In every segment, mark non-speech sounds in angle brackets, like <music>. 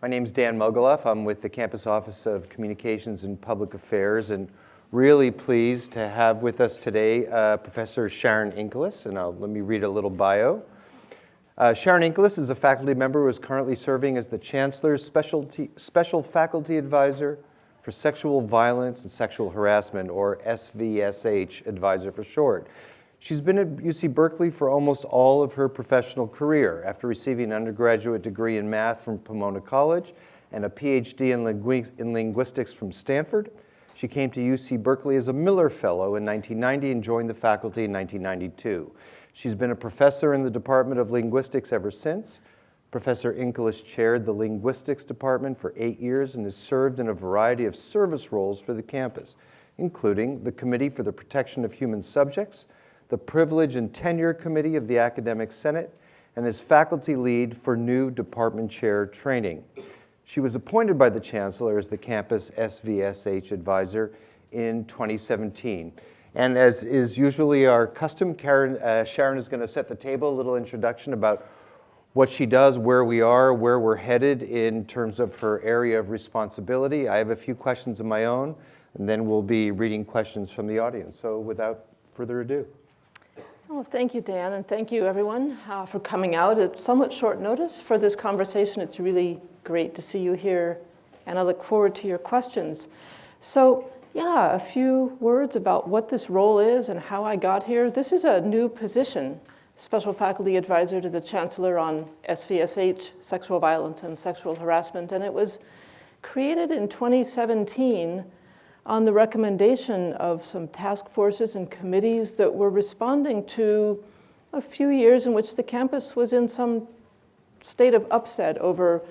My name is Dan Mogulof. I'm with the Campus Office of Communications and Public Affairs and really pleased to have with us today uh, Professor Sharon Inkelas, and I'll, let me read a little bio. Uh, Sharon Inkelas is a faculty member who is currently serving as the Chancellor's specialty, Special Faculty Advisor for Sexual Violence and Sexual Harassment, or SVSH Advisor for short. She's been at UC Berkeley for almost all of her professional career after receiving an undergraduate degree in math from Pomona College and a PhD in, lingu in linguistics from Stanford. She came to UC Berkeley as a Miller Fellow in 1990 and joined the faculty in 1992. She's been a professor in the Department of Linguistics ever since. Professor Inkelas chaired the Linguistics Department for eight years and has served in a variety of service roles for the campus, including the Committee for the Protection of Human Subjects, the Privilege and Tenure Committee of the Academic Senate, and as faculty lead for new department chair training. She was appointed by the Chancellor as the campus SVSH advisor in 2017. And as is usually our custom, Karen, uh, Sharon is going to set the table, a little introduction about what she does, where we are, where we're headed in terms of her area of responsibility. I have a few questions of my own, and then we'll be reading questions from the audience. So without further ado. Well, thank you, Dan, and thank you, everyone, uh, for coming out at somewhat short notice for this conversation. It's really great to see you here, and I look forward to your questions. So yeah, a few words about what this role is and how I got here. This is a new position, Special Faculty Advisor to the Chancellor on SVSH, sexual violence and sexual harassment, and it was created in 2017 on the recommendation of some task forces and committees that were responding to a few years in which the campus was in some state of upset over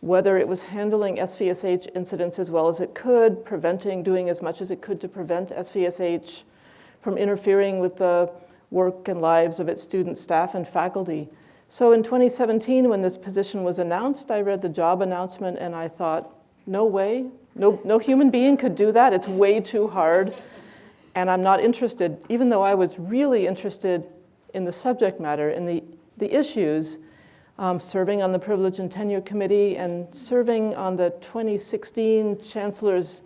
whether it was handling SVSH incidents as well as it could, preventing, doing as much as it could to prevent SVSH from interfering with the work and lives of its students, staff, and faculty. So in 2017, when this position was announced, I read the job announcement and I thought, no way, no, no human being could do that. It's way too hard. And I'm not interested, even though I was really interested in the subject matter, in the, the issues, um, serving on the Privilege and Tenure Committee and serving on the 2016 Chancellor's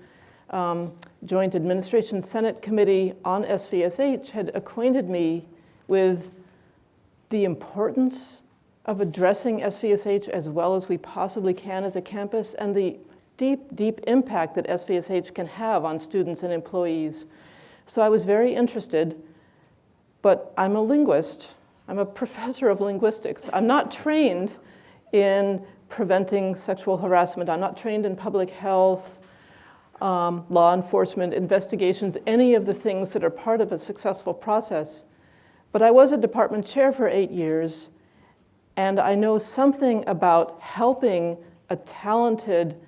um, Joint Administration Senate Committee on SVSH had acquainted me with the importance of addressing SVSH as well as we possibly can as a campus and the deep, deep impact that SVSH can have on students and employees. So I was very interested, but I'm a linguist I'm a <laughs> professor of linguistics. I'm not trained in preventing sexual harassment. I'm not trained in public health, um, law enforcement, investigations, any of the things that are part of a successful process. But I was a department chair for eight years, and I know something about helping a talented,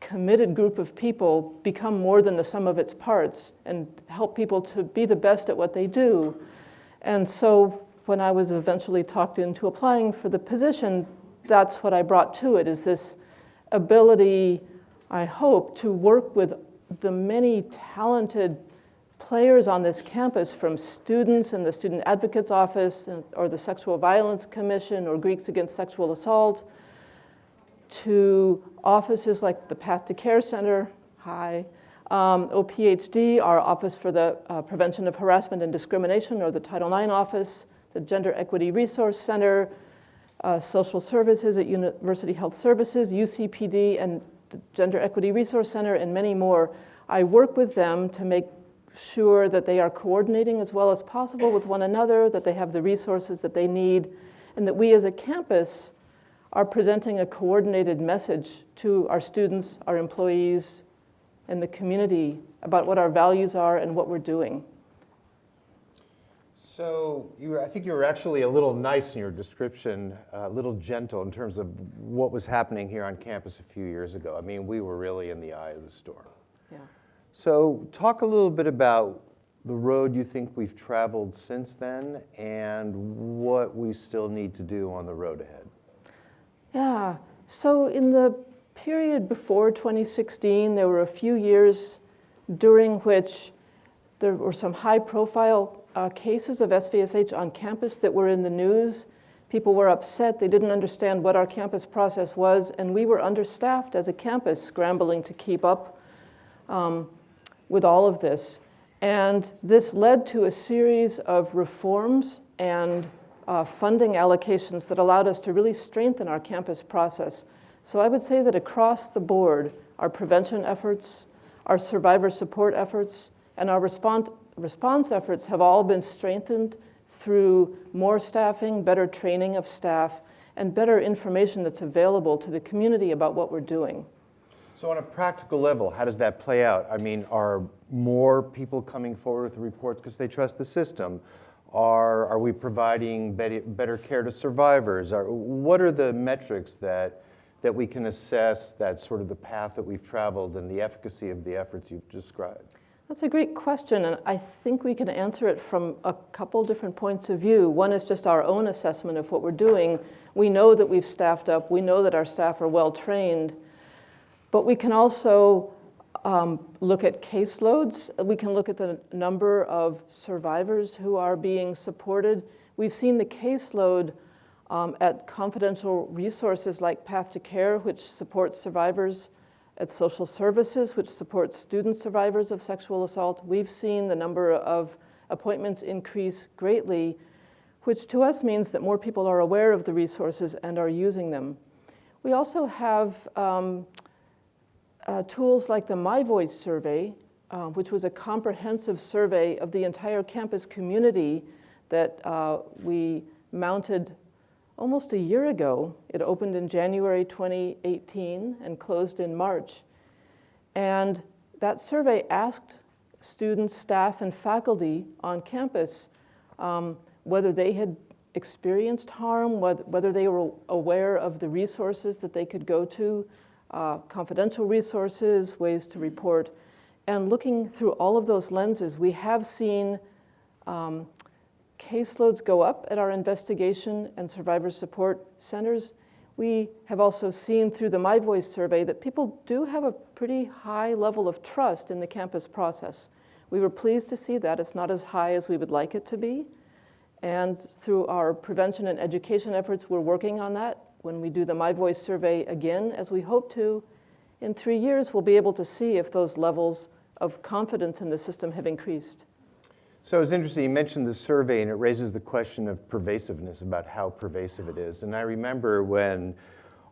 committed group of people become more than the sum of its parts and help people to be the best at what they do. And so when I was eventually talked into applying for the position, that's what I brought to it, is this ability, I hope, to work with the many talented players on this campus from students in the Student Advocate's Office or the Sexual Violence Commission or Greeks Against Sexual Assault to offices like the Path to Care Center, hi, um, OPHD, our Office for the uh, Prevention of Harassment and Discrimination or the Title IX Office, the Gender Equity Resource Center, uh, Social Services at University Health Services, UCPD, and the Gender Equity Resource Center, and many more. I work with them to make sure that they are coordinating as well as possible with one another, that they have the resources that they need, and that we as a campus are presenting a coordinated message to our students, our employees, and the community about what our values are and what we're doing. So you were, I think you were actually a little nice in your description, a little gentle in terms of what was happening here on campus a few years ago. I mean, we were really in the eye of the storm. Yeah. So talk a little bit about the road you think we've traveled since then and what we still need to do on the road ahead. Yeah, so in the period before 2016, there were a few years during which there were some high profile uh, cases of SVSH on campus that were in the news People were upset. They didn't understand what our campus process was, and we were understaffed as a campus, scrambling to keep up um, with all of this. And this led to a series of reforms and uh, funding allocations that allowed us to really strengthen our campus process. So I would say that across the board, our prevention efforts, our survivor support efforts, and our response, response efforts have all been strengthened through more staffing, better training of staff, and better information that's available to the community about what we're doing. So on a practical level, how does that play out? I mean, are more people coming forward with reports because they trust the system? Are, are we providing better, care to survivors? Are, what are the metrics that, that we can assess that sort of the path that we've traveled and the efficacy of the efforts you've described? That's a great question, and I think we can answer it from a couple different points of view. One is just our own assessment of what we're doing. We know that we've staffed up, we know that our staff are well trained, but we can also um, look at caseloads. We can look at the number of survivors who are being supported. We've seen the caseload um, at confidential resources like Path to Care, which supports survivors at social services, which supports student survivors of sexual assault, we've seen the number of appointments increase greatly, which to us means that more people are aware of the resources and are using them. We also have um, uh, tools like the My Voice survey, uh, which was a comprehensive survey of the entire campus community that uh, we mounted almost a year ago. It opened in January 2018 and closed in March. And that survey asked students, staff, and faculty on campus um, whether they had experienced harm, whether, whether they were aware of the resources that they could go to, uh, confidential resources, ways to report. And looking through all of those lenses, we have seen um, caseloads go up at our investigation and survivor support centers. We have also seen through the My Voice survey that people do have a pretty high level of trust in the campus process. We were pleased to see that. It's not as high as we would like it to be. And through our prevention and education efforts, we're working on that. When we do the My Voice survey again, as we hope to, in three years, we'll be able to see if those levels of confidence in the system have increased. So it's interesting, you mentioned the survey and it raises the question of pervasiveness, about how pervasive it is. And I remember when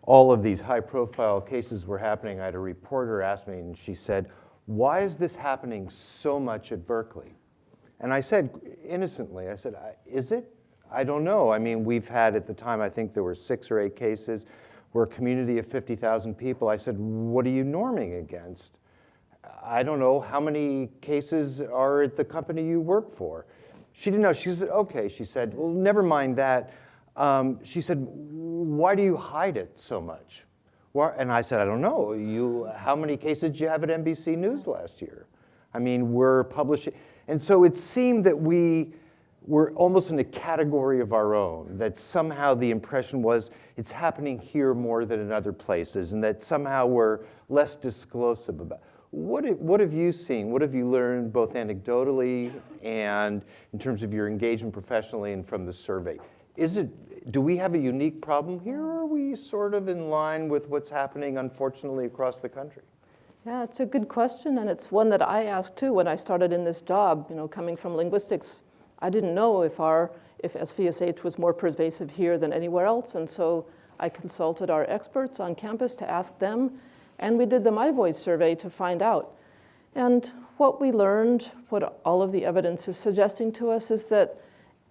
all of these high profile cases were happening, I had a reporter ask me and she said, why is this happening so much at Berkeley? And I said, innocently, I said, is it? I don't know. I mean, we've had at the time, I think there were six or eight cases. We're a community of 50,000 people. I said, what are you norming against? I don't know, how many cases are at the company you work for? She didn't know. She said, okay. She said, well, never mind that. Um, she said, why do you hide it so much? And I said, I don't know. You, how many cases did you have at NBC News last year? I mean, we're publishing. And so it seemed that we were almost in a category of our own, that somehow the impression was it's happening here more than in other places, and that somehow we're less disclosive about what what have you seen? What have you learned both anecdotally and in terms of your engagement professionally and from the survey? Is it, do we have a unique problem here or are we sort of in line with what's happening unfortunately across the country? Yeah, it's a good question and it's one that I asked too when I started in this job, you know, coming from linguistics. I didn't know if our, if SVSH was more pervasive here than anywhere else and so I consulted our experts on campus to ask them and we did the My Voice survey to find out. And what we learned, what all of the evidence is suggesting to us is that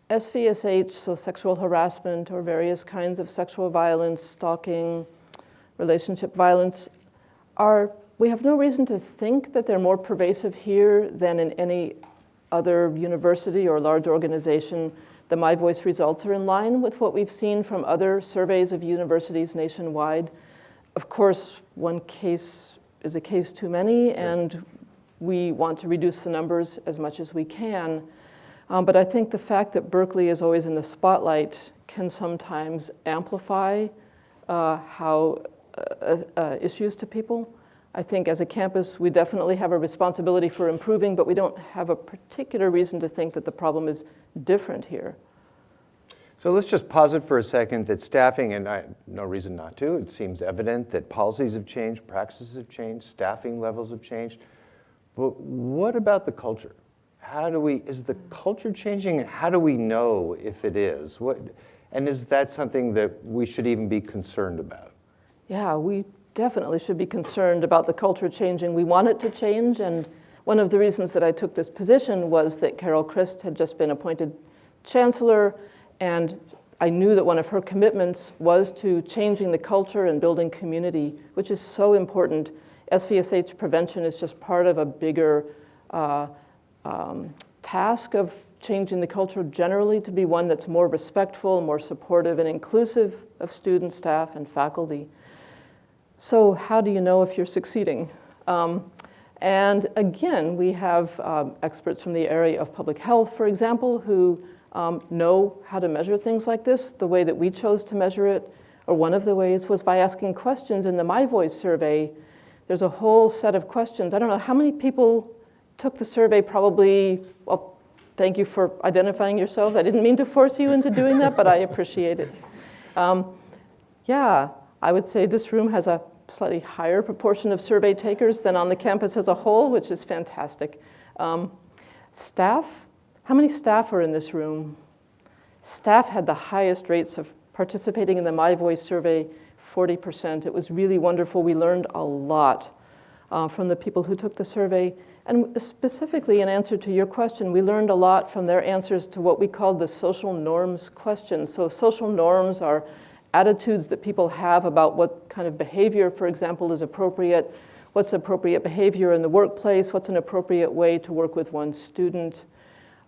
SVSH, so sexual harassment or various kinds of sexual violence, stalking, relationship violence, are, we have no reason to think that they're more pervasive here than in any other university or large organization. The My Voice results are in line with what we've seen from other surveys of universities nationwide. Of course, one case is a case too many, sure. and we want to reduce the numbers as much as we can. Um, but I think the fact that Berkeley is always in the spotlight can sometimes amplify uh, how uh, uh, issues to people. I think as a campus, we definitely have a responsibility for improving, but we don't have a particular reason to think that the problem is different here. So let's just pause it for a second that staffing, and I, no reason not to, it seems evident that policies have changed, practices have changed, staffing levels have changed. But what about the culture? How do we, is the culture changing? How do we know if it is? What, and is that something that we should even be concerned about? Yeah, we definitely should be concerned about the culture changing. We want it to change, and one of the reasons that I took this position was that Carol Christ had just been appointed chancellor, and I knew that one of her commitments was to changing the culture and building community, which is so important. SVSH prevention is just part of a bigger uh, um, task of changing the culture generally to be one that's more respectful, more supportive, and inclusive of students, staff, and faculty. So how do you know if you're succeeding? Um, and again, we have um, experts from the area of public health, for example, who um, know how to measure things like this. The way that we chose to measure it, or one of the ways, was by asking questions in the My Voice survey. There's a whole set of questions. I don't know how many people took the survey, probably, well, thank you for identifying yourselves. I didn't mean to force you into doing that, but I appreciate it. Um, yeah, I would say this room has a slightly higher proportion of survey takers than on the campus as a whole, which is fantastic. Um, staff, how many staff are in this room? Staff had the highest rates of participating in the My Voice survey, 40%. It was really wonderful. We learned a lot uh, from the people who took the survey. And specifically, in answer to your question, we learned a lot from their answers to what we called the social norms questions. So social norms are attitudes that people have about what kind of behavior, for example, is appropriate, what's appropriate behavior in the workplace, what's an appropriate way to work with one student,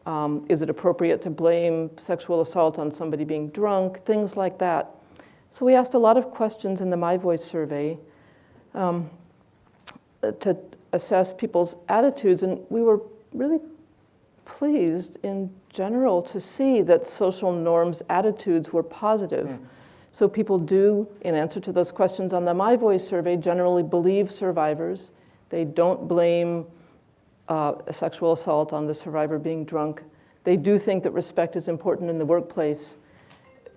um, is it appropriate to blame sexual assault on somebody being drunk, things like that. So we asked a lot of questions in the My Voice survey um, to assess people's attitudes, and we were really pleased in general to see that social norms attitudes were positive. Mm. So people do, in answer to those questions on the My Voice survey, generally believe survivors. They don't blame uh, sexual assault on the survivor being drunk. They do think that respect is important in the workplace.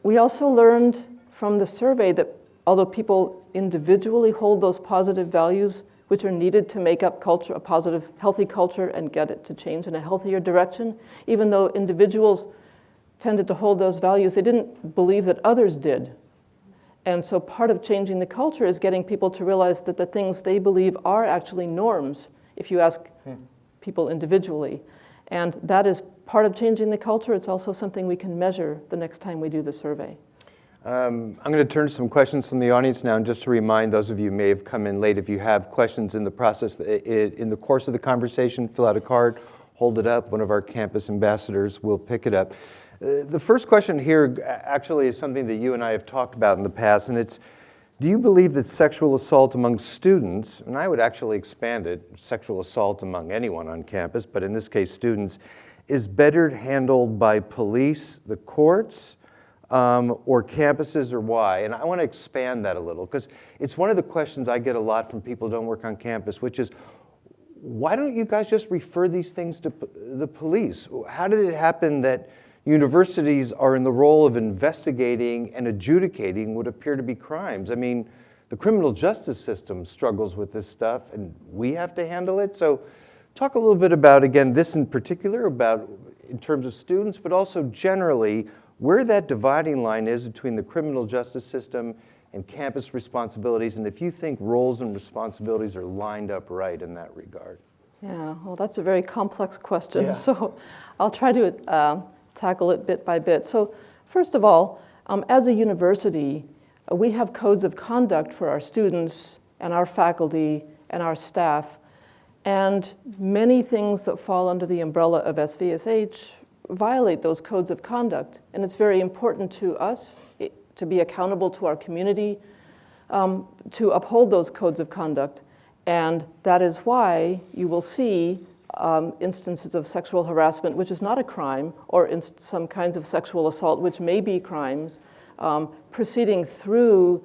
We also learned from the survey that although people individually hold those positive values, which are needed to make up culture, a positive, healthy culture and get it to change in a healthier direction, even though individuals tended to hold those values, they didn't believe that others did. And so part of changing the culture is getting people to realize that the things they believe are actually norms if you ask hmm. people individually. And that is part of changing the culture. It's also something we can measure the next time we do the survey. Um, I'm going to turn to some questions from the audience now, and just to remind those of you who may have come in late, if you have questions in the process, in the course of the conversation, fill out a card, hold it up. One of our campus ambassadors will pick it up. Uh, the first question here actually is something that you and I have talked about in the past, and it's, do you believe that sexual assault among students, and I would actually expand it, sexual assault among anyone on campus, but in this case students, is better handled by police, the courts, um, or campuses, or why? And I want to expand that a little, because it's one of the questions I get a lot from people who don't work on campus, which is, why don't you guys just refer these things to the police? How did it happen that universities are in the role of investigating and adjudicating what appear to be crimes. I mean, the criminal justice system struggles with this stuff and we have to handle it. So talk a little bit about, again, this in particular, about in terms of students, but also generally where that dividing line is between the criminal justice system and campus responsibilities, and if you think roles and responsibilities are lined up right in that regard. Yeah, well, that's a very complex question. Yeah. <laughs> So I'll try to uh, tackle it bit by bit. So first of all, um, as a university, uh, we have codes of conduct for our students and our faculty and our staff. And many things that fall under the umbrella of SVSH violate those codes of conduct. And it's very important to us to be accountable to our community, um, to uphold those codes of conduct. And that is why you will see um, instances of sexual harassment, which is not a crime, or some kinds of sexual assault, which may be crimes, um, proceeding through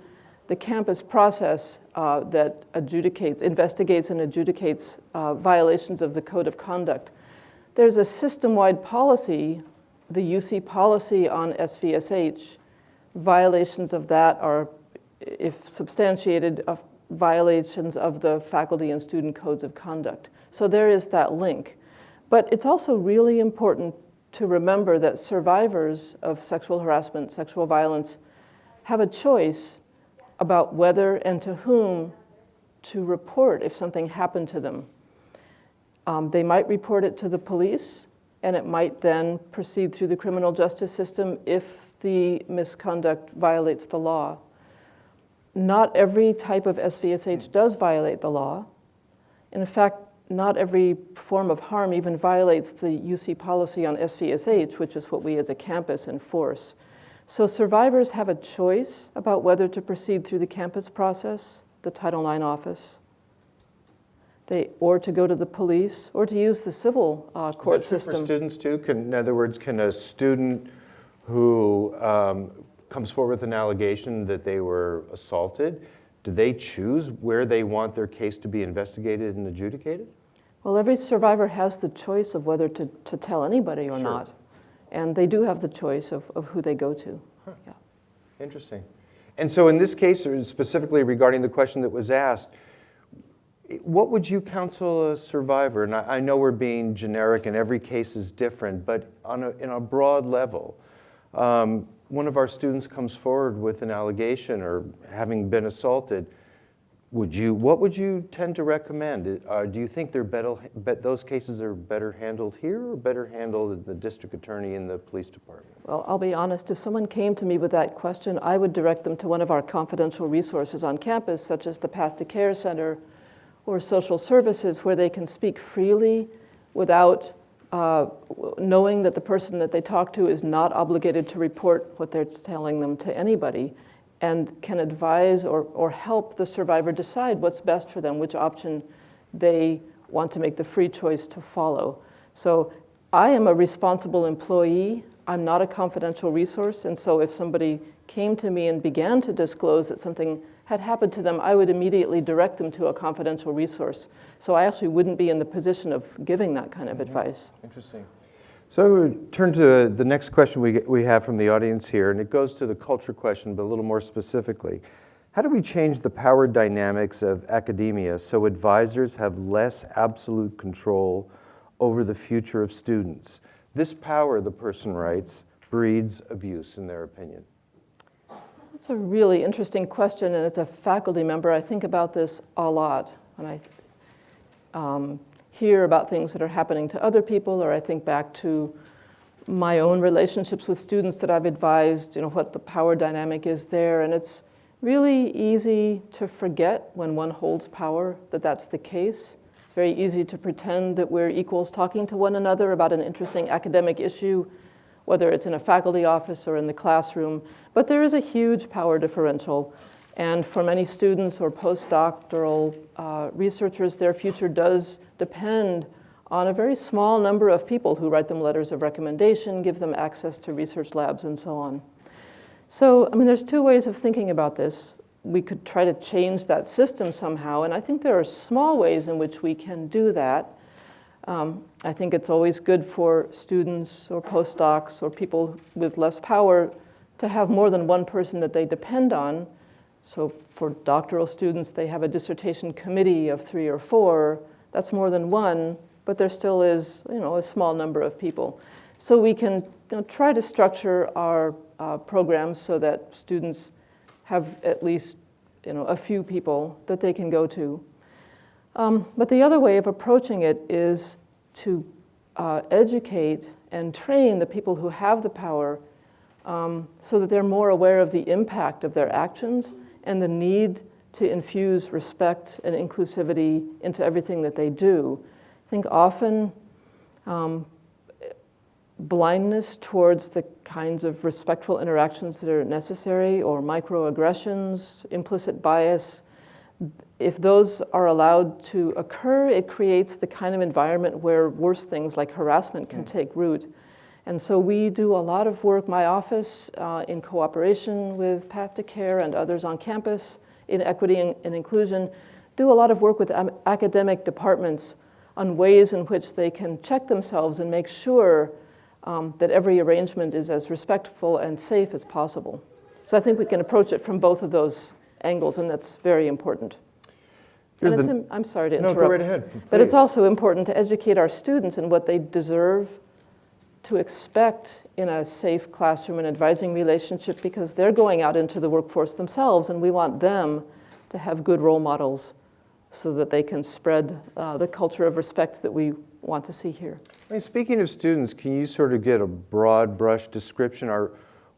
the campus process uh, that adjudicates, investigates and adjudicates uh, violations of the code of conduct. There's a system-wide policy the UC policy on SVSH, violations of that are, if substantiated, violations of the faculty and student codes of conduct. So there is that link. But it's also really important to remember that survivors of sexual harassment, sexual violence, have a choice about whether and to whom to report if something happened to them. Um, they might report it to the police, and it might then proceed through the criminal justice system if the misconduct violates the law. Not every type of SVSH does violate the law. In fact, not every form of harm even violates the UC policy on SVSH, which is what we as a campus enforce. So survivors have a choice about whether to proceed through the campus process, the Title IX office, they, or to go to the police, or to use the civil uh, court Is that true system. for students too? Can, in other words, can a student who um, comes forward with an allegation that they were assaulted, do they choose where they want their case to be investigated and adjudicated? Well, every survivor has the choice of whether to, to tell anybody or Sure. not. And they do have the choice of, of who they go to. Yeah. Interesting. And so in this case, specifically regarding the question that was asked, what would you counsel a survivor? And I, I know we're being generic and every case is different, but on a, in a broad level, um, one of our students comes forward with an allegation or having been assaulted. Would you, what would you tend to recommend? Uh, do you think they're better, bet those cases are better handled here or better handled at the district attorney in the police department? Well, I'll be honest, if someone came to me with that question, I would direct them to one of our confidential resources on campus, such as the Path to Care Center or social services, where they can speak freely without uh, knowing that the person that they talk to is not obligated to report what they're telling them to anybody and can advise or, or help the survivor decide what's best for them, which option they want to make the free choice to follow. So I am a responsible employee. I'm not a confidential resource. And so if somebody came to me and began to disclose that something had happened to them, I would immediately direct them to a confidential resource. So I actually wouldn't be in the position of giving that kind of mm-hmm. advice. Interesting. So turn to the next question we, we have from the audience here, and it goes to the culture question, but a little more specifically. How do we change the power dynamics of academia so advisors have less absolute control over the future of students? This power, the person writes, breeds abuse, in their opinion. That's a really interesting question, and as a faculty member, I think about this a lot And I um, hear about things that are happening to other people, or I think back to my own relationships with students that I've advised, you know, what the power dynamic is there, and it's really easy to forget when one holds power that that's the case. It's very easy to pretend that we're equals talking to one another about an interesting academic issue, whether it's in a faculty office or in the classroom. But there is a huge power differential. And for many students or postdoctoral uh, researchers, their future does depend on a very small number of people who write them letters of recommendation, give them access to research labs, and so on. So, I mean, there's two ways of thinking about this. We could try to change that system somehow, and I think there are small ways in which we can do that. Um, I think it's always good for students or postdocs or people with less power to have more than one person that they depend on. So for doctoral students, they have a dissertation committee of three or four. That's more than one, but there still is, you know, a small number of people. So we can you know, try to structure our uh, programs so that students have at least, you know, a few people that they can go to. Um, but the other way of approaching it is to uh, educate and train the people who have the power um, so that they're more aware of the impact of their actions and the need to infuse respect and inclusivity into everything that they do. I think often um, blindness towards the kinds of respectful interactions that are necessary or microaggressions, implicit bias, if those are allowed to occur, it creates the kind of environment where worse things like harassment can take root. And so we do a lot of work, my office, uh, in cooperation with Path to Care and others on campus in equity and, and inclusion, do a lot of work with academic departments on ways in which they can check themselves and make sure um, that every arrangement is as respectful and safe as possible. So I think we can approach it from both of those angles, and that's very important. And it's the- im- sorry to No, interrupt. go right ahead, But it's also important to educate our students in what they deserve to expect in a safe classroom and advising relationship because they're going out into the workforce themselves and we want them to have good role models so that they can spread uh, the culture of respect that we want to see here. I mean, speaking of students, can you sort of get a broad brush description? Are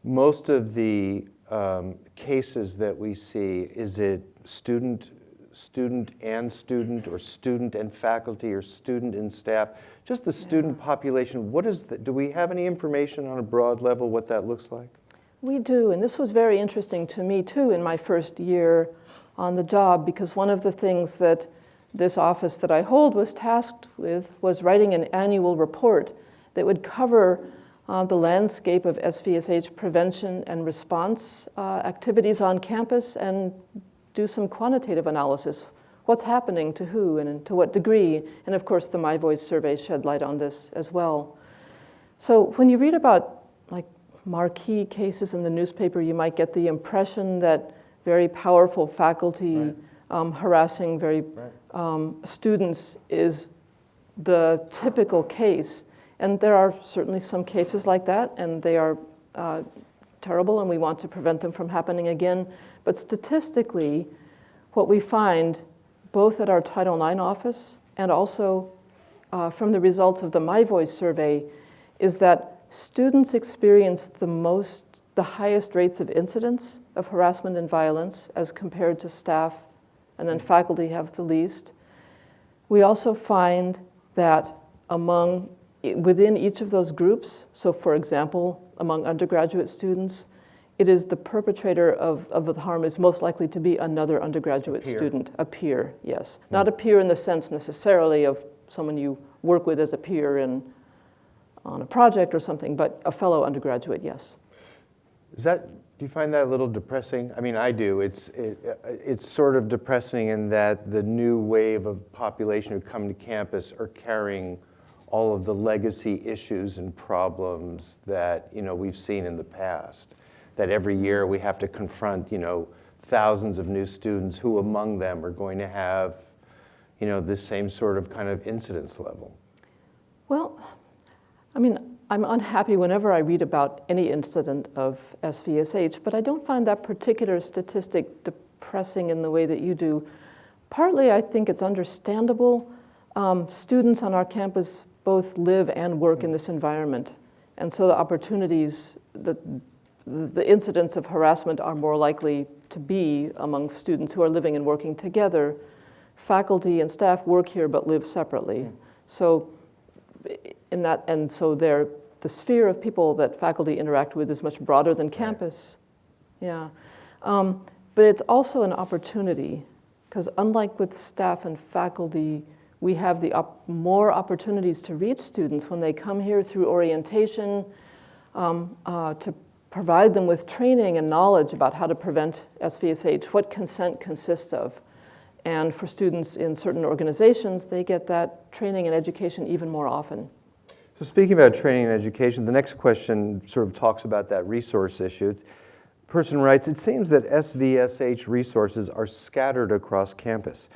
most of the um, cases that we see, is it student, student and student, or student and faculty, or student and staff? Just the student population, what is, the, do we have any information on a broad level what that looks like? We do, and this was very interesting to me too in my first year on the job because one of the things that this office that I hold was tasked with was writing an annual report that would cover uh, the landscape of SVSH prevention and response uh, activities on campus and do some quantitative analysis. What's happening to who and to what degree? And of course, the My Voice survey shed light on this as well. So when you read about like marquee cases in the newspaper, you might get the impression that very powerful faculty Right. um, harassing very Right. um, students is the typical case. And there are certainly some cases like that, and they are uh, terrible, and we want to prevent them from happening again. But statistically, what we find, both at our Title IX office and also uh, from the results of the My Voice survey, is that students experience the most, the highest rates of incidence of harassment and violence as compared to staff, and then faculty have the least. We also find that among, within each of those groups, so for example, among undergraduate students, it is the perpetrator of, of the harm is most likely to be another undergraduate Peer. student, a peer, yes. Hmm. Not a peer in the sense necessarily of someone you work with as a peer in, on a project or something, but a fellow undergraduate, yes. Is that, do you find that a little depressing? I mean, I do. It's, it, uh, it's sort of depressing in that the new wave of population who come to campus are carrying all of the legacy issues and problems that, you know, we've seen in the past. That every year we have to confront, you know, thousands of new students who among them are going to have, you know, this same sort of kind of incidence level. Well, I mean, I'm unhappy whenever I read about any incident of SVSH, but I don't find that particular statistic depressing in the way that you do. Partly, I think it's understandable. Um, students on our campus both live and work in this environment, and so the opportunities, the, the incidents of harassment are more likely to be among students who are living and working together. Faculty and staff work here but live separately. So in that, and so there, the sphere of people that faculty interact with is much broader than campus. Yeah. Um, but it's also an opportunity, because unlike with staff and faculty, we have the op- more opportunities to reach students when they come here through orientation, um, uh, to provide them with training and knowledge about how to prevent SVSH, what consent consists of. And for students in certain organizations, they get that training and education even more often. So speaking about training and education, the next question sort of talks about that resource issue. Person writes, it seems that SVSH resources are scattered across campus.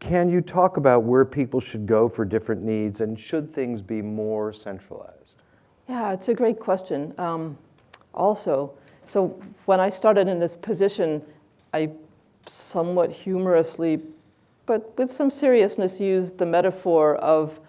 Can you talk about where people should go for different needs and should things be more centralized? Yeah, it's a great question. Um, also, so when I started in this position, I somewhat humorously, but with some seriousness, used the metaphor of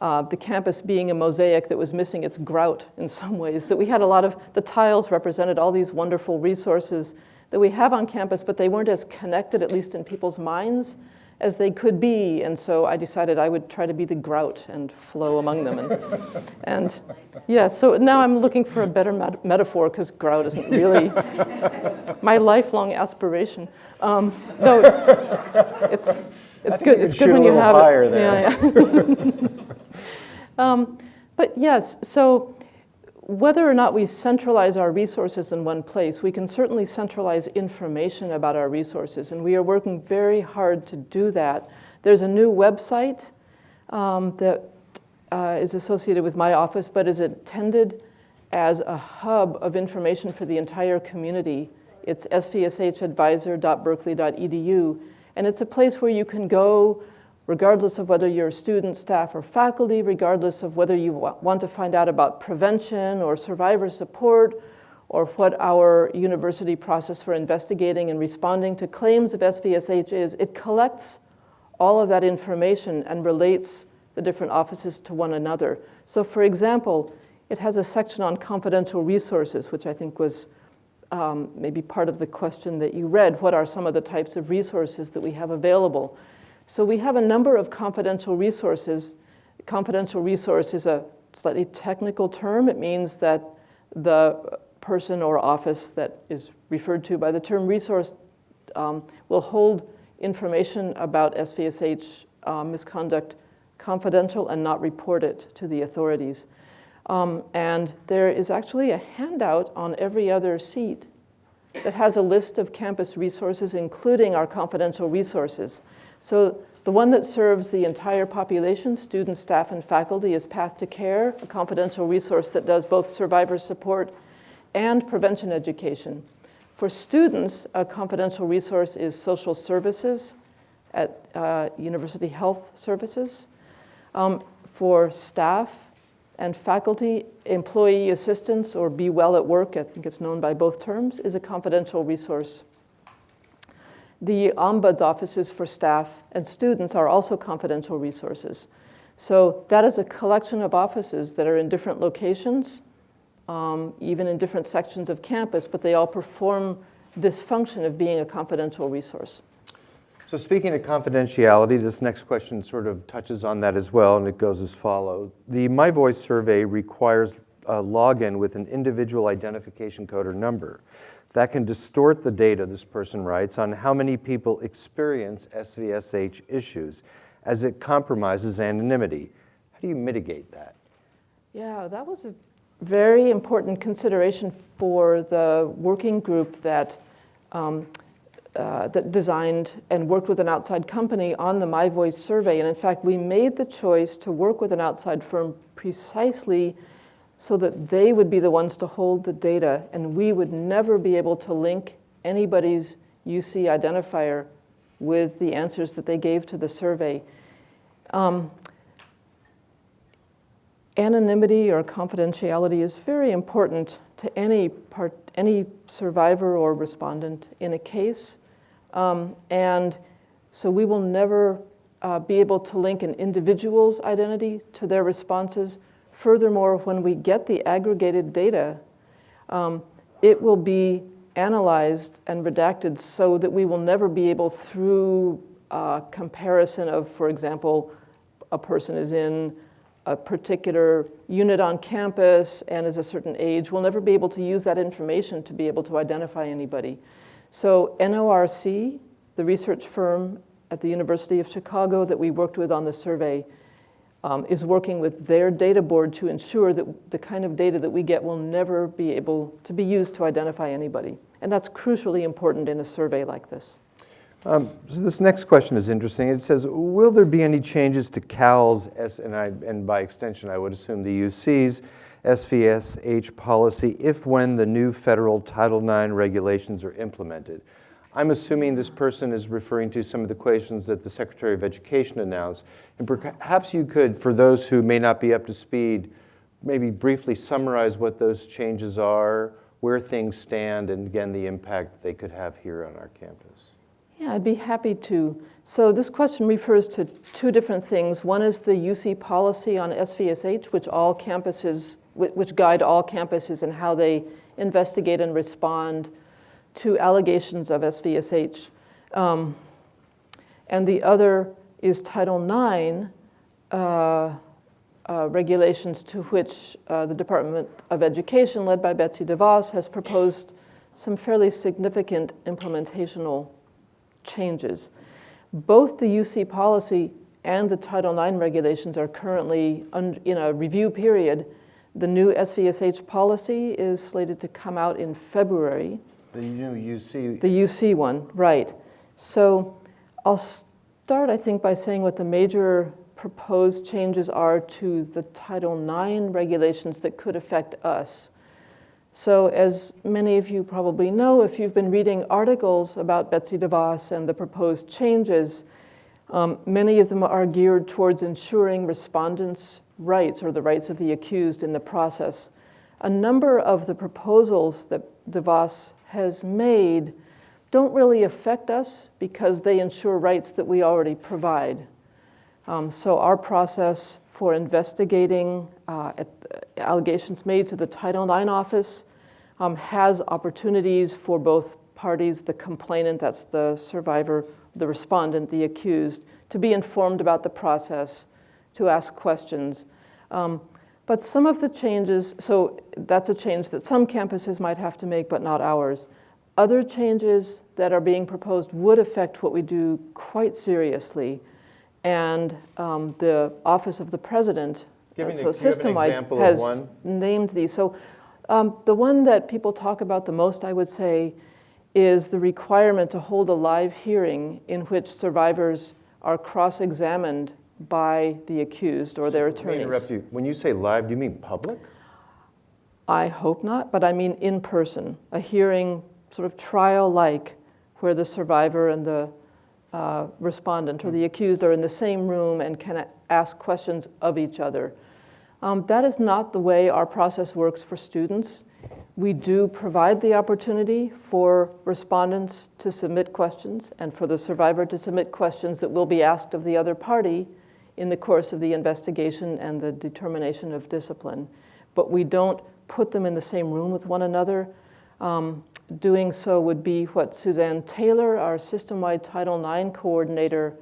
uh, the campus being a mosaic that was missing its grout in some ways. That we had a lot of, the tiles represented all these wonderful resources that we have on campus, but they weren't as connected, at least in people's minds, as they could be. And so I decided I would try to be the grout and flow among them. And, <laughs> and yeah, so now I'm looking for a better met- metaphor because grout isn't really <laughs> my lifelong aspiration. Um, no, <laughs> it's, it's, it's good. It's good when a you little have higher it. there. Yeah, yeah. um, but yes, so whether or not we centralize our resources in one place, we can certainly centralize information about our resources, and we are working very hard to do that. There's a new website um, that uh, is associated with my office, but is intended as a hub of information for the entire community. It's svshadvisor.berkeley.edu, and it's a place where you can go regardless of whether you're a student, staff, or faculty, regardless of whether you want to find out about prevention or survivor support, or what our university process for investigating and responding to claims of SVSH is. It collects all of that information and relates the different offices to one another. So for example, it has a section on confidential resources, which I think was um, maybe part of the question that you read. What are some of the types of resources that we have available? So we have a number of confidential resources. Confidential resource is a slightly technical term. It means that the person or office that is referred to by the term resource um, will hold information about SVSH uh, misconduct confidential and not report it to the authorities. Um, and there is actually a handout on every other seat that has a list of campus resources, including our confidential resources. So the one that serves the entire population, students, staff, and faculty, is Path to Care, a confidential resource that does both survivor support and prevention education. For students, a confidential resource is social services at uh, University Health Services. Um, for staff and faculty, employee assistance or Be Well at Work, I think it's known by both terms, is a confidential resource. The Ombuds offices for staff and students are also confidential resources. So that is a collection of offices that are in different locations, um, even in different sections of campus, but they all perform this function of being a confidential resource. So speaking of confidentiality, this next question sort of touches on that as well, and it goes as follows. The My Voice survey requires a login with an individual identification code or number. That can distort the data, this person writes, on how many people experience SVSH issues, as it compromises anonymity. How do you mitigate that? Yeah, that was a very important consideration for the working group that um, uh, that designed and worked with an outside company on the My Voice survey. And in fact, we made the choice to work with an outside firm precisely so that they would be the ones to hold the data and we would never be able to link anybody's UC identifier with the answers that they gave to the survey. Um, anonymity or confidentiality is very important to any part, any survivor or respondent in a case. Um, and so we will never uh, be able to link an individual's identity to their responses. Furthermore, when we get the aggregated data, um, it will be analyzed and redacted so that we will never be able through uh, comparison of, for example, a person is in a particular unit on campus and is a certain age, we'll never be able to use that information to be able to identify anybody. So NORC, the research firm at the University of Chicago that we worked with on the survey, um, is working with their data board to ensure that the kind of data that we get will never be able to be used to identify anybody. And that's crucially important in a survey like this. Um, so this next question is interesting. It says, will there be any changes to CAL's, S, and, I, and by extension I would assume the UC's, SVSH policy if when the new federal Title IX regulations are implemented? I'm assuming this person is referring to some of the questions that the Secretary of Education announced. And perhaps you could, for those who may not be up to speed, maybe briefly summarize what those changes are, where things stand, and again, the impact they could have here on our campus. Yeah, I'd be happy to. So this question refers to two different things. One is the UC policy on SVSH, which all campuses, which guide all campuses in how they investigate and respond to allegations of SVSH. Um, and the other is Title IX uh, uh, regulations to which uh, the Department of Education, led by Betsy DeVos, has proposed some fairly significant implementational changes. Both the UC policy and the Title IX regulations are currently in a review period. The new SVSH policy is slated to come out in February. The new UC. The UC one, right. So I'll start, I think, by saying what the major proposed changes are to the Title IX regulations that could affect us. So as many of you probably know, if you've been reading articles about Betsy DeVos and the proposed changes, um, many of them are geared towards ensuring respondents' rights or the rights of the accused in the process. A number of the proposals that DeVos has made don't really affect us because they ensure rights that we already provide. Um, so our process for investigating uh, allegations made to the Title IX office um, has opportunities for both parties, the complainant, that's the survivor, the respondent, the accused, to be informed about the process, to ask questions. Um, but some of the changes, so that's a change that some campuses might have to make, but not ours. Other changes that are being proposed would affect what we do quite seriously. And um, the Office of the President, uh, so do you have an system-wide, has one? named these. So um, the one that people talk about the most, I would say, is the requirement to hold a live hearing in which survivors are cross-examined by the accused or their Let me attorneys. interrupt you. When you say live, do you mean public? I hope not, but I mean in person, a hearing sort of trial-like where the survivor and the uh, respondent or the accused are in the same room and can ask questions of each other. Um, that is not the way our process works for students. We do provide the opportunity for respondents to submit questions and for the survivor to submit questions that will be asked of the other party in the course of the investigation and the determination of discipline. But we don't put them in the same room with one another. Um, doing so would be what Suzanne Taylor, our system-wide Title IX coordinator,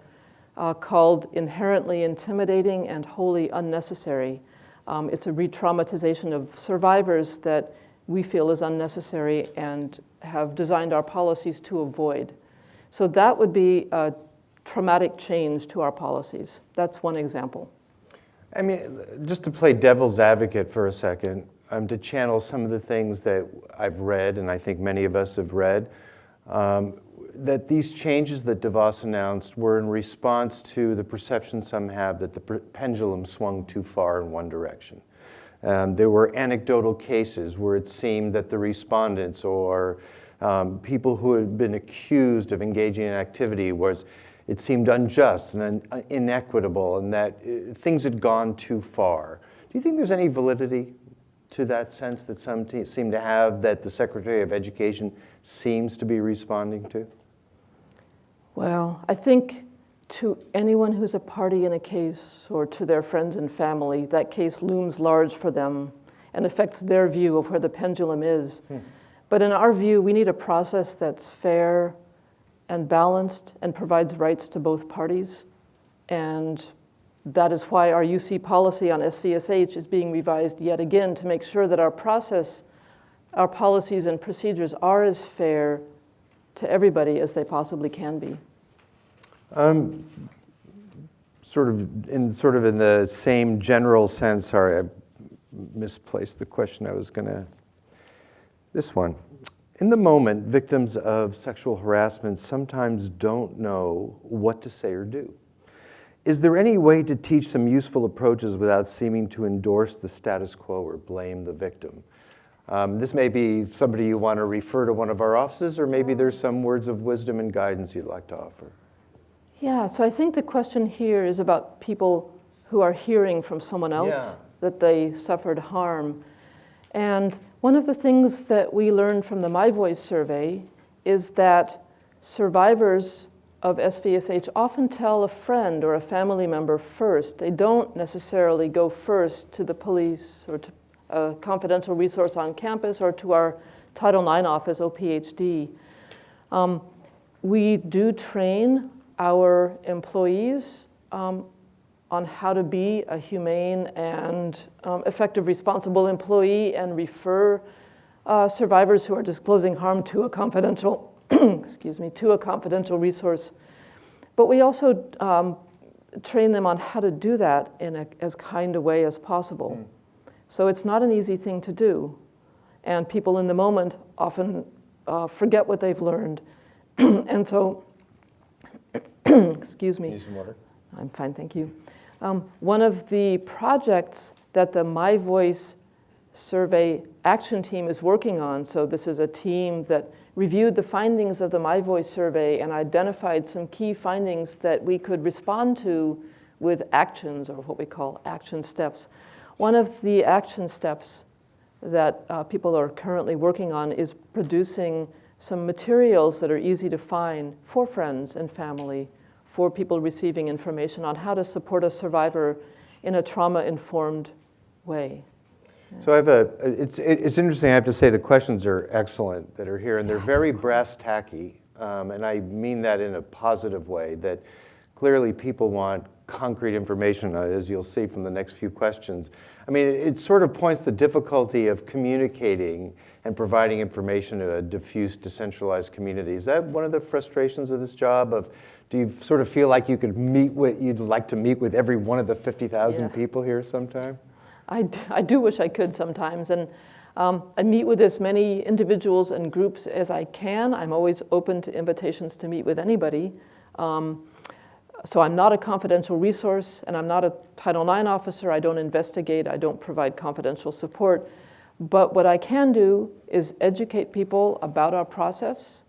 uh, called inherently intimidating and wholly unnecessary. Um, it's a re-traumatization of survivors that we feel is unnecessary and have designed our policies to avoid. So that would be a traumatic change to our policies. That's one example. I mean, just to play devil's advocate for a second, um, to channel some of the things that I've read, and I think many of us have read, um, that these changes that DeVos announced were in response to the perception some have that the pendulum swung too far in one direction. Um, there were anecdotal cases where it seemed that the respondents or um, people who had been accused of engaging in activity was it seemed unjust and inequitable and that uh, things had gone too far. Do you think there's any validity to that sense that some seem to have that the Secretary of Education seems to be responding to? Well, I think to anyone who's a party in a case or to their friends and family, that case looms large for them and affects their view of where the pendulum is. But in our view, we need a process that's fair and balanced and provides rights to both parties. And that is why our UC policy on SVSH is being revised yet again to make sure that our process, our policies and procedures are as fair to everybody as they possibly can be. Um, sort of in sort of in the same general sense. Sorry, I misplaced the question I was to. This one. In the moment, victims of sexual harassment sometimes don't know what to say or do. Is there any way to teach some useful approaches without seeming to endorse the status quo or blame the victim? Um, this may be somebody you want to refer to one of our offices, or maybe there's some words of wisdom and guidance you'd like to offer. Yeah, so I think the question here is about people who are hearing from someone else Yeah. that they suffered harm. And one of the things that we learned from the My Voice survey is that survivors of SVSH often tell a friend or a family member first. They don't necessarily go first to the police or to a confidential resource on campus or to our Title IX office, OPHD. Um, we do train our employees um, on how to be a humane and um, effective, responsible employee and refer uh, survivors who are disclosing harm to a confidential, <clears throat> excuse me, to a confidential resource. But we also um, train them on how to do that in a, as kind a way as possible. So it's not an easy thing to do. And people in the moment often uh, forget what they've learned. <clears throat> and so, <clears throat> excuse me. Need some water? I'm fine, thank you. Um, one of the projects that the My Voice survey action team is working on, so this is a team that reviewed the findings of the My Voice survey and identified some key findings that we could respond to with actions or what we call action steps. One of the action steps that uh, people are currently working on is producing some materials that are easy to find for friends and family, for people receiving information on how to support a survivor in a trauma-informed way. So I have a, it's, it's interesting, I have to say the questions are excellent that are here, and they're very brass tacky, um, and I mean that in a positive way, that clearly people want concrete information, uh, as you'll see from the next few questions. I mean, it, it sort of points the difficulty of communicating and providing information to a diffuse, decentralized community. Is that one of the frustrations of this job of, do you sort of feel like you could meet with, you'd like to meet with every one of the 50,000 Yeah. people here sometime? I, I do wish I could sometimes, and um, I meet with as many individuals and groups as I can. I'm always open to invitations to meet with anybody. Um, so I'm not a confidential resource, and I'm not a Title IX officer. I don't investigate. I don't provide confidential support. But what I can do is educate people about our process,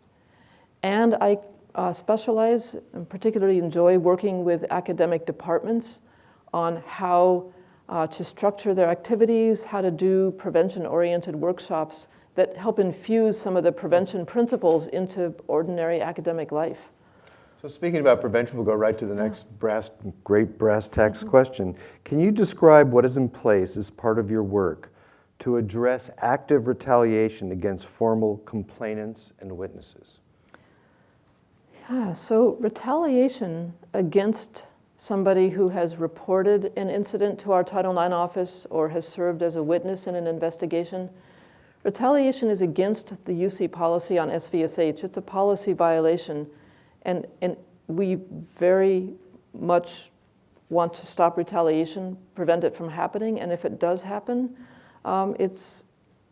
and I uh, specialize and particularly enjoy working with academic departments on how uh, to structure their activities, how to do prevention-oriented workshops that help infuse some of the prevention principles into ordinary academic life. So speaking about prevention, we'll go right to the next brass, great brass tacks question. Can you describe what is in place as part of your work to address active retaliation against formal complainants and witnesses? Yeah, so retaliation against somebody who has reported an incident to our Title IX office or has served as a witness in an investigation, retaliation is against the UC policy on SVSH. It's a policy violation, and, and we very much want to stop retaliation, prevent it from happening, and if it does happen, um, it's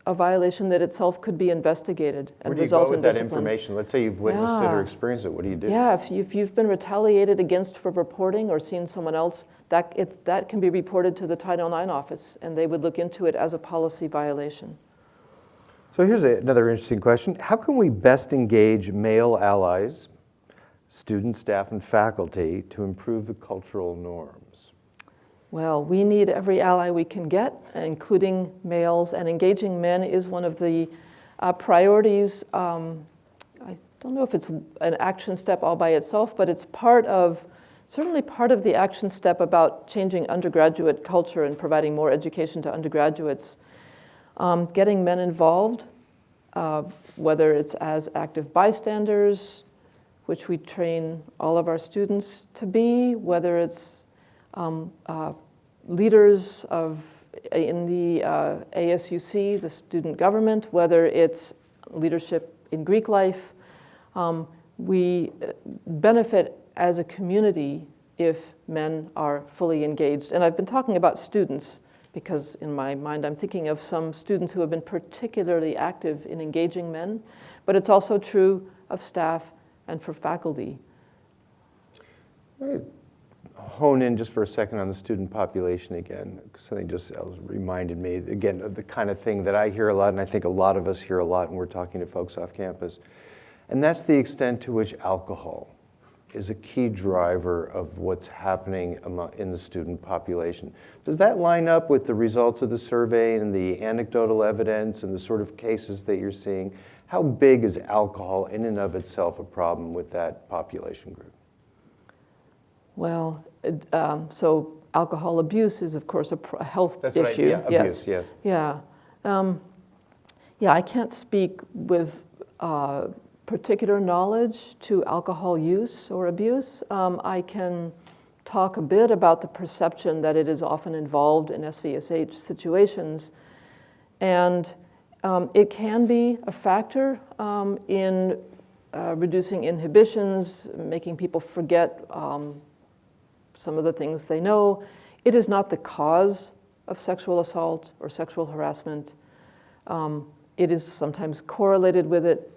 a violation that itself could be investigated and result in discipline. Where do you result go with that information? Let's say you've witnessed it or experienced it. What do you do? Yeah, if, you, if you've been retaliated against for reporting or seen someone else, that, it, that can be reported to the Title IX office, and they would look into it as a policy violation. So here's a- another interesting question. How can we best engage male allies, students, staff, and faculty to improve the cultural norms? Well, we need every ally we can get, including males, and engaging men is one of the uh, priorities. Um, I don't know if it's an action step all by itself, but it's part of, certainly part of the action step about changing undergraduate culture and providing more education to undergraduates. Um, getting men involved, uh, whether it's as active bystanders, which we train all of our students to be, whether it's um, uh, leaders of in the uh, ASUC, the student government, whether it's leadership in Greek life. Um, we uh, benefit as a community if men are fully engaged. And I've been talking about students because in my mind I'm thinking of some students who have been particularly active in engaging men, but it's also true of staff and for faculty. Hone in just for a second on the student population again. Something just uh, reminded me, again, of the kind of thing that I hear a lot, and I think a lot of us hear a lot when we're talking to folks off campus. And that's the extent to which alcohol is a key driver of what's happening in the student population. Does that line up with the results of the survey and the anecdotal evidence and the sort of cases that you're seeing? How big is alcohol in and of itself a problem with that population group? Well, um, so alcohol abuse is, of course, a, health That's issue. yeah, yes. abuse, yes. Yeah. Um, yeah, I can't speak with uh, particular knowledge to alcohol use or abuse. Um, I can talk a bit about the perception that it is often involved in SVSH situations. And um, it can be a factor um, in uh, reducing inhibitions, making people forget um, some of the things they know. It is not the cause of sexual assault or sexual harassment. Um, it is sometimes correlated with it.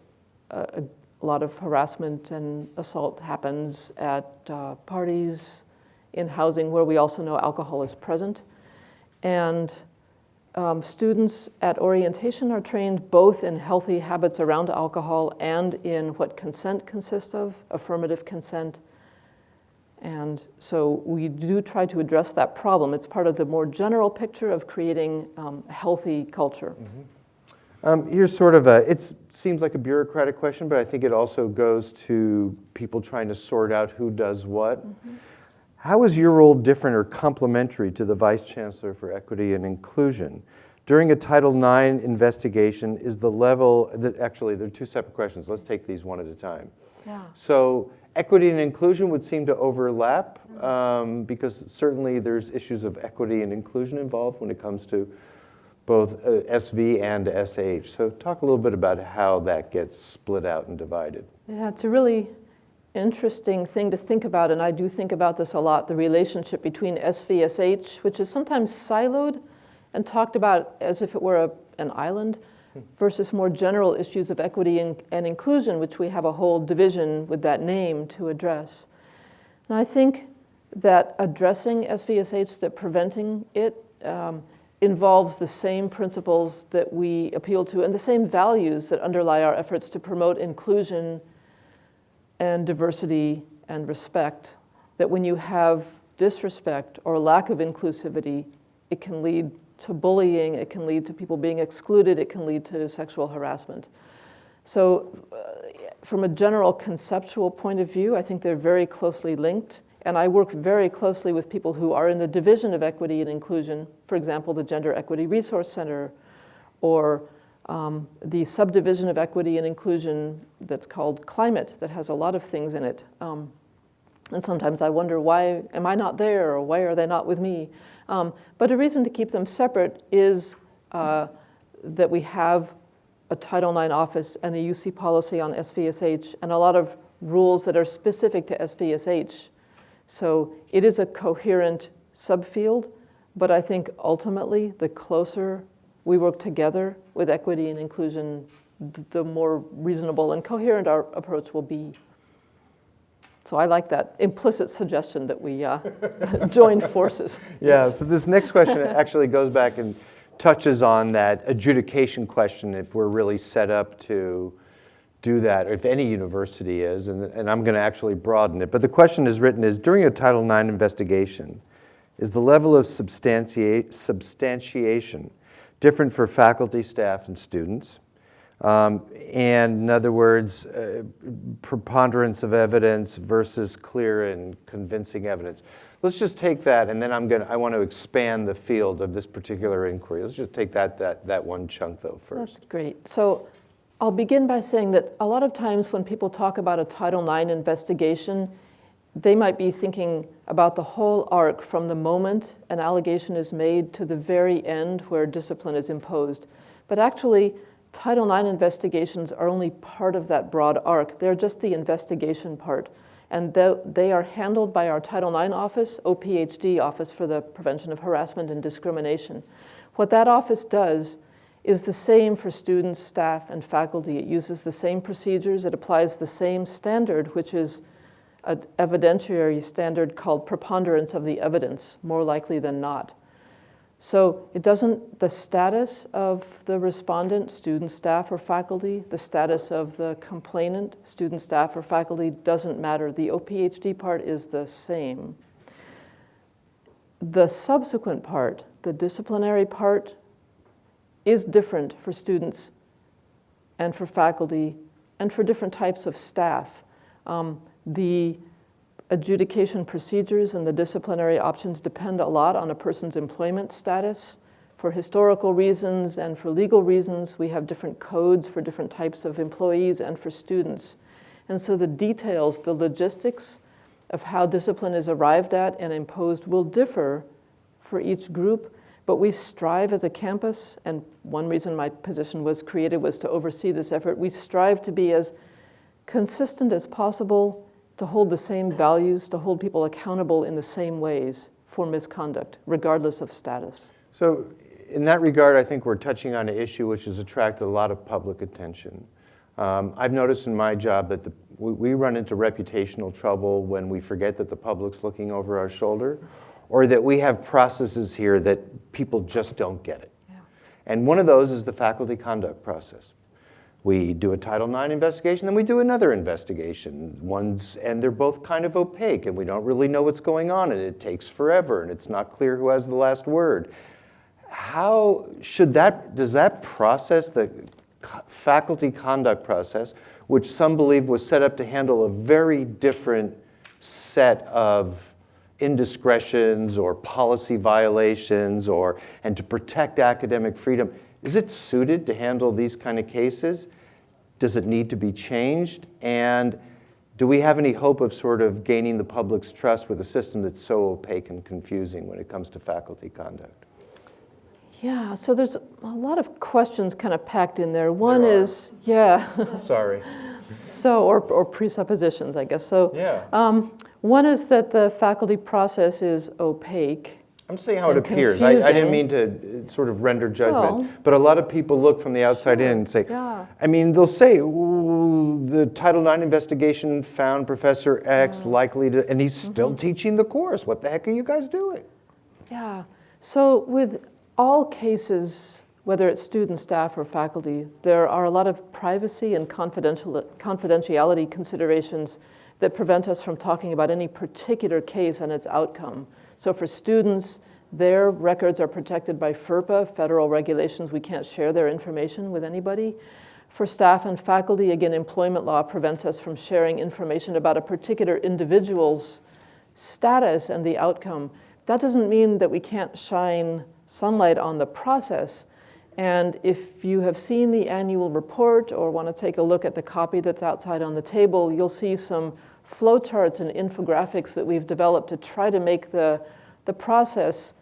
Uh, a, lot of harassment and assault happens at uh, parties, in housing where we also know alcohol is present. And um, students at orientation are trained both in healthy habits around alcohol and in what consent consists of, affirmative consent. And so we do try to address that problem. It's part of the more general picture of creating um, a healthy culture. Um, here's sort of a, it seems like a bureaucratic question, but I think it also goes to people trying to sort out who does what. How is your role different or complementary to the Vice Chancellor for Equity and Inclusion? During a Title IX investigation, is the level, the, actually, they're two separate questions. Let's take these one at a time. Yeah. So equity and inclusion would seem to overlap um, because certainly there's issues of equity and inclusion involved when it comes to both uh, SV and SH. So talk a little bit about how that gets split out and divided. Yeah, it's a really interesting thing to think about, and I do think about this a lot, the relationship between SVSH, which is sometimes siloed and talked about as if it were a, an island, versus more general issues of equity and, and inclusion, which we have a whole division with that name to address. And I think that addressing SVSH, that preventing it, um, involves the same principles that we appeal to and the same values that underlie our efforts to promote inclusion and diversity and respect. That when you have disrespect or lack of inclusivity, it can lead to bullying, it can lead to people being excluded, it can lead to sexual harassment. So, uh, from a general conceptual point of view, I think they're very closely linked. And I work very closely with people who are in the Division of Equity and Inclusion, for example, the Gender Equity Resource Center, or um, the subdivision of equity and inclusion that's called climate, that has a lot of things in it. Um, and sometimes I wonder, why am I not there, or why are they not with me? Um, but a reason to keep them separate is uh, that we have a Title IX office and a UC policy on SVSH, and a lot of rules that are specific to SVSH. So it is a coherent subfield, but I think ultimately the closer we work together with equity and inclusion, the more reasonable and coherent our approach will be. So I like that implicit suggestion that we uh, <laughs> join forces. Yeah, so this next question actually goes back and touches on that adjudication question if we're really set up to do that, or if any university is, and, and I'm going to actually broaden it. But the question is written is, during a Title IX investigation, is the level of substantiation different for faculty, staff, and students? Um, and in other words, uh, preponderance of evidence versus clear and convincing evidence. Let's just take that, and then I'm gonna, I want to expand the field of this particular inquiry. Let's just take that, that, that one chunk though first. That's great. So I'll begin by saying that a lot of times when people talk about a Title IX investigation, they might be thinking about the whole arc from the moment an allegation is made to the very end where discipline is imposed. But actually, Title IX investigations are only part of that broad arc. They're just the investigation part. And they are handled by our Title IX office, OPHD, Office for the Prevention of Harassment and Discrimination. What that office does is the same for students, staff, and faculty. It uses the same procedures. It applies the same standard, which is an evidentiary standard called preponderance of the evidence, more likely than not. So it doesn't, the status of the respondent, student, staff, or faculty, the status of the complainant, student, staff, or faculty doesn't matter. The OPHD part is the same. The subsequent part, the disciplinary part, is different for students and for faculty and for different types of staff. Um, the adjudication procedures and the disciplinary options depend a lot on a person's employment status. For historical reasons and for legal reasons, we have different codes for different types of employees and for students. And so the details, the logistics of how discipline is arrived at and imposed will differ for each group, but we strive as a campus, and one reason my position was created was to oversee this effort, we strive to be as consistent as possible to hold the same values, to hold people accountable in the same ways for misconduct, regardless of status. So in that regard, I think we're touching on an issue which has attracted a lot of public attention. Um, I've noticed in my job that the we, we run into reputational trouble when we forget that the public's looking over our shoulder, or that we have processes here that people just don't get it. Yeah. And one of those is the faculty conduct process. We do a Title IX investigation, then we do another investigation. One's, and they're both kind of opaque, and we don't really know what's going on, and it takes forever, and it's not clear who has the last word. How should that, does that process, the faculty conduct process, which some believe was set up to handle a very different set of indiscretions or policy violations or, and to protect academic freedom, is it suited to handle these kind of cases? Does it need to be changed? And do we have any hope of sort of gaining the public's trust with a system that's so opaque and confusing when it comes to faculty conduct? Yeah, so there's a lot of questions kind of packed in there. One There is, yeah, <laughs> Sorry. so, or, or presuppositions, I guess. So, Yeah. um, one is that the faculty process is opaque. I'm saying how it appears. I, I didn't mean to uh, sort of render judgment, but a lot of people look from the outside in and say, yeah. I mean, they'll say, the Title IX investigation found Professor X likely to, and he's Mm-hmm. still teaching the course. What the heck are you guys doing? Yeah. So with all cases, whether it's student, staff, or faculty, there are a lot of privacy and confidential, confidentiality considerations that prevent us from talking about any particular case and its outcome. So for students, their records are protected by FERPA, federal regulations. We can't share their information with anybody. For staff and faculty, again, employment law prevents us from sharing information about a particular individual's status and the outcome. That doesn't mean that we can't shine sunlight on the process. And if you have seen the annual report or want to take a look at the copy that's outside on the table, you'll see some flowcharts and infographics that we've developed to try to make the, the process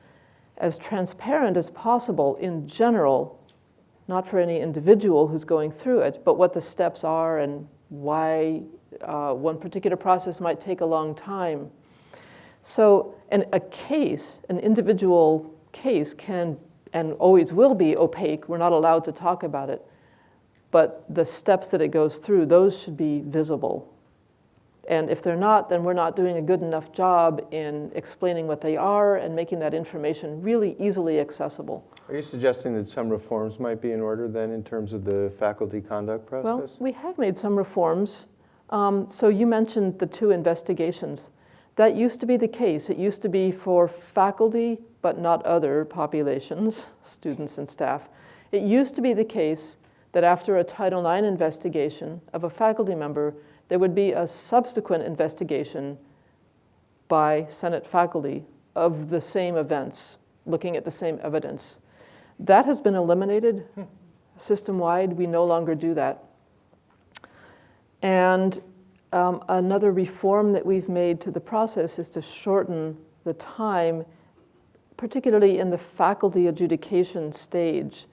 as transparent as possible in general, not for any individual who's going through it, but what the steps are and why uh, one particular process might take a long time. So an, a case, an individual case can and always will be opaque. We're not allowed to talk about it. But the steps that it goes through, those should be visible. And if they're not, then we're not doing a good enough job in explaining what they are and making that information really easily accessible. Are you suggesting that some reforms might be in order then in terms of the faculty conduct process? Well, we have made some reforms. Um, so you mentioned the two investigations. That used to be the case. It used to be for faculty, but not other populations, students and staff. It used to be the case that after a Title IX investigation of a faculty member, there would be a subsequent investigation by Senate faculty of the same events, looking at the same evidence. That has been eliminated system-wide. We no longer do that. And um, another reform that we've made to the process is to shorten the time, particularly in the faculty adjudication stage.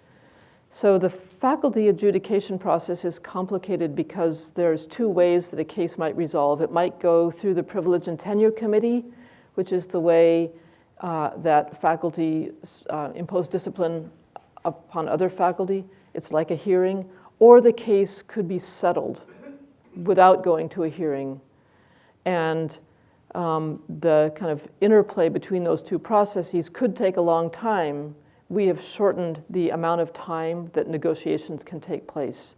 So the faculty adjudication process is complicated because there's two ways that a case might resolve. It might go through the Privilege and Tenure Committee, which is the way uh, that faculty uh, impose discipline upon other faculty. It's like a hearing. Or the case could be settled without going to a hearing. And um, the kind of interplay between those two processes could take a long time. We have shortened the amount of time that negotiations can take place.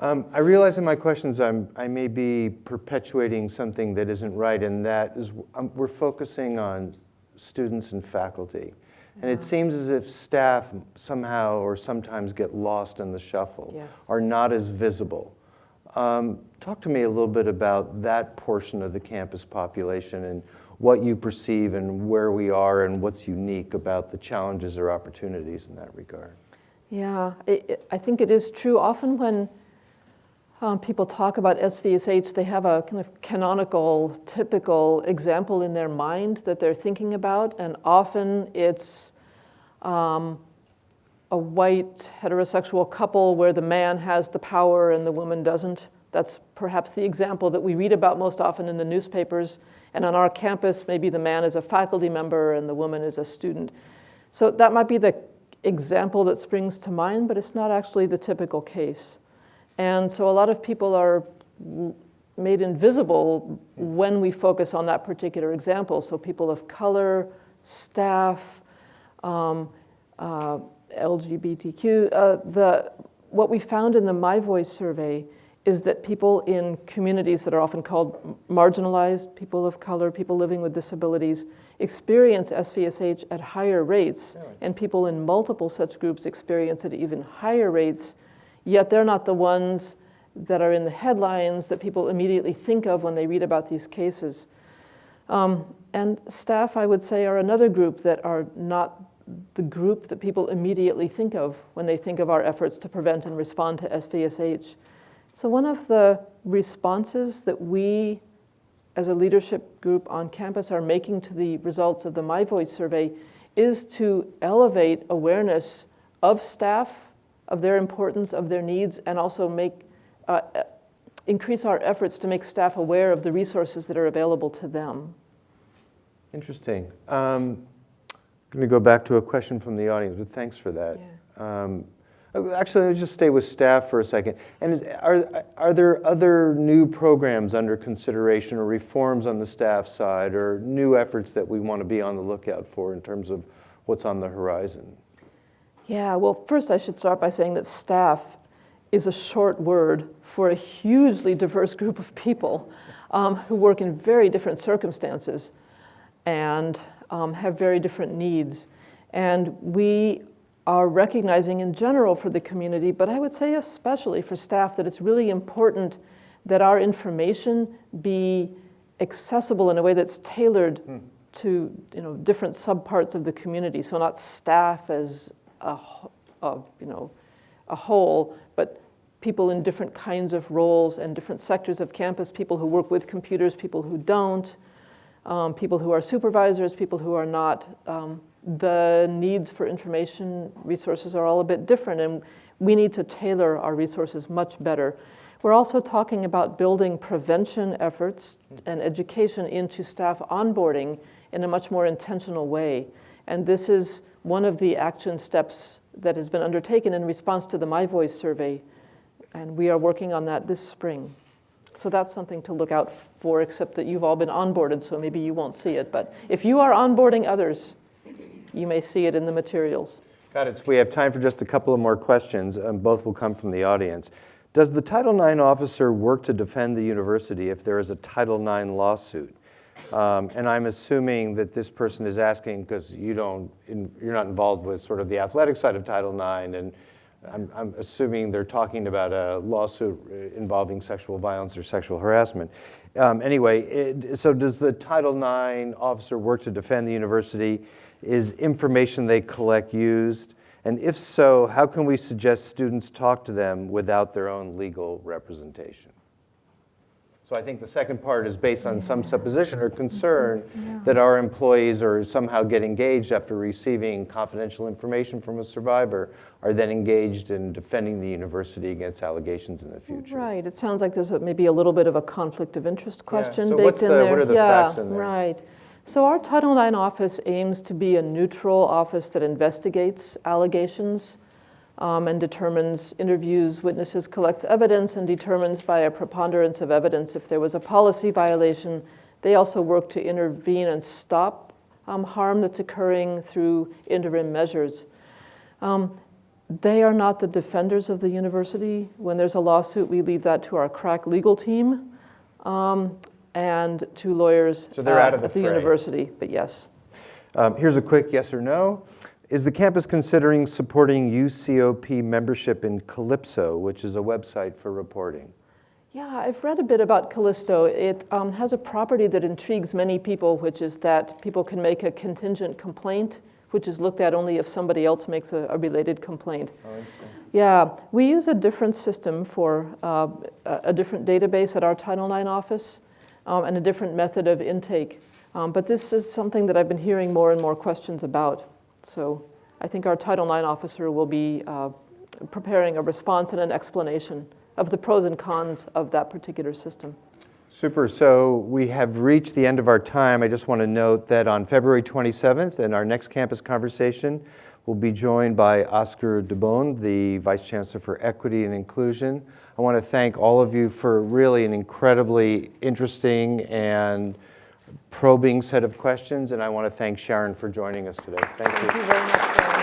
Um, I realize in my questions I'm, I may be perpetuating something that isn't right, and that is um, we're focusing on students and faculty. And it seems as if staff somehow or sometimes get lost in the shuffle, Yes. are not as visible. Um, talk to me a little bit about that portion of the campus population and what you perceive and where we are and what's unique about the challenges or opportunities in that regard. Yeah, it, it- I think it is true. Often when um, people talk about SVSH, they have a kind of canonical, typical example in their mind that they're thinking about, and often it's um, a white heterosexual couple where the man has the power and the woman doesn't. That's perhaps the example that we read about most often in the newspapers. And on our campus, maybe the man is a faculty member and the woman is a student. So that might be the example that springs to mind, but it's not actually the typical case. And so a lot of people are made invisible when we focus on that particular example. So people of color, staff, um, uh, LGBTQ. Uh, the, what we found in the My Voice survey is that people in communities that are often called marginalized, people of color, people living with disabilities, experience SVSH at higher rates, and people in multiple such groups experience it at even higher rates, yet they're not the ones that are in the headlines that people immediately think of when they read about these cases. Um, and staff, I would say, are another group that are not the group that people immediately think of when they think of our efforts to prevent and respond to SVSH. So one of the responses that we as a leadership group on campus are making to the results of the My Voice survey is to elevate awareness of staff, of their importance, of their needs, and also make, uh, increase our efforts to make staff aware of the resources that are available to them. Interesting. Um, I'm going to go back to a question from the audience, but thanks for that. Um, uh, Actually, let's just stay with staff for a second. And is, are, are there other new programs under consideration or reforms on the staff side or new efforts that we want to be on the lookout for in terms of what's on the horizon? Yeah, well, first I should start by saying that staff is a short word for a hugely diverse group of people um, who work in very different circumstances and um, have very different needs. And we are recognizing in general for the community, but I would say especially for staff, that it's really important that our information be accessible in a way that's tailored to you know, different subparts of the community. So not staff as a, a, you know, a whole, but people in different kinds of roles and different sectors of campus, people who work with computers, people who don't, um, people who are supervisors, people who are not. Um, the needs for information resources are all a bit different, and we need to tailor our resources much better. We're also talking about building prevention efforts and education into staff onboarding in a much more intentional way. And this is one of the action steps that has been undertaken in response to the My Voice survey. And we are working on that this spring. So that's something to look out for, except that you've all been onboarded, so maybe you won't see it. But if you are onboarding others, you may see it in the materials. Got it. So we have time for just a couple of more questions. Um, both will come from the audience. Does the Title IX officer work to defend the university if there is a Title IX lawsuit? Um, and I'm assuming that this person is asking because you don't, in, you're not involved with sort of the athletic side of Title IX, and I'm, I'm assuming they're talking about a lawsuit uh, involving sexual violence or sexual harassment. Um, anyway, it, so does the Title IX officer work to defend the university? Is information they collect used? And if so, how can we suggest students talk to them without their own legal representation? So I think the second part is based on some supposition or concern that our employees are somehow get engaged after receiving confidential information from a survivor, are then engaged in defending the university against allegations in the future. Right. It sounds like there's a, maybe a little bit of a conflict of interest question So baked in the- there. what are the yeah, facts in there? Right. So our Title IX office aims to be a neutral office that investigates allegations um, and determines, interviews witnesses, collects evidence, and determines by a preponderance of evidence if there was a policy violation. They also work to intervene and stop um, harm that's occurring through interim measures. Um, they are not the defenders of the university. When there's a lawsuit, we leave that to our crack legal team um, and two lawyers So they're uh, out of the at the fray. university, but yes. Um, here's a quick yes or no. Is the campus considering supporting UCOP membership in Callisto, which is a website for reporting? Yeah, I've read a bit about Callisto. It um, has a property that intrigues many people, which is that people can make a contingent complaint, which is looked at only if somebody else makes a, a related complaint. Oh, Yeah, we use a different system for uh, a a different database at our Title IX office um, and a different method of intake. Um, but this is something that I've been hearing more and more questions about. So I think our Title IX officer will be uh, preparing a response and an explanation of the pros and cons of that particular system. Super. So we have reached the end of our time. I just want to note that on February 27th, in our next campus conversation, We'll be joined by Oscar Dubón, the Vice Chancellor for Equity and Inclusion. I want to thank all of you for really an incredibly interesting and probing set of questions, and I want to thank Sharon for joining us today. Thank you. Thank you very much, Dan.